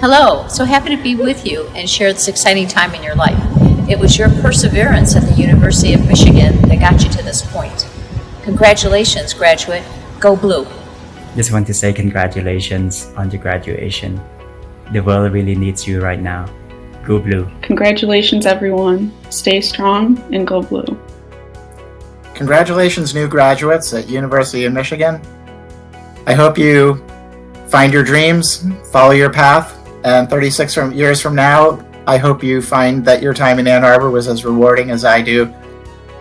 Hello, so happy to be with you and share this exciting time in your life. It was your perseverance at the University of Michigan that got you to this point. Congratulations, graduate. Go Blue. Just want to say congratulations on your graduation. The world really needs you right now. Go Blue. Congratulations, everyone. Stay strong and go blue. Congratulations, new graduates at University of Michigan. I hope you find your dreams, follow your path, and 36 from, years from now, I hope you find that your time in Ann Arbor was as rewarding as I do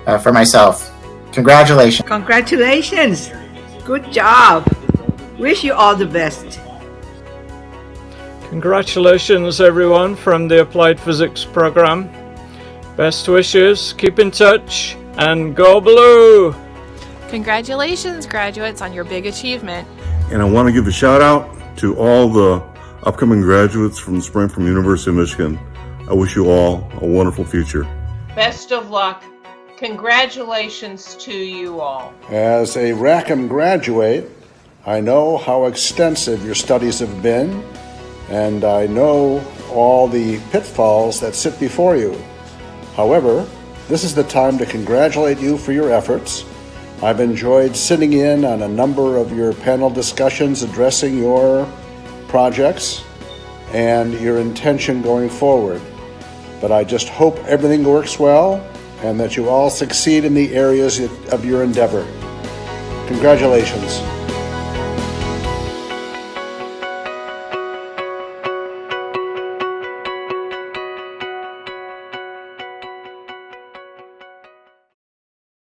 uh, for myself. Congratulations. Congratulations! Good job! Wish you all the best. Congratulations, everyone, from the Applied Physics program. Best wishes, keep in touch, and go blue! Congratulations, graduates, on your big achievement. And I want to give a shout out to all the upcoming graduates from the spring from University of Michigan. I wish you all a wonderful future. Best of luck. Congratulations to you all. As a Rackham graduate, I know how extensive your studies have been, and I know all the pitfalls that sit before you. However, this is the time to congratulate you for your efforts. I've enjoyed sitting in on a number of your panel discussions addressing your projects and your intention going forward. But I just hope everything works well and that you all succeed in the areas of your endeavor. Congratulations.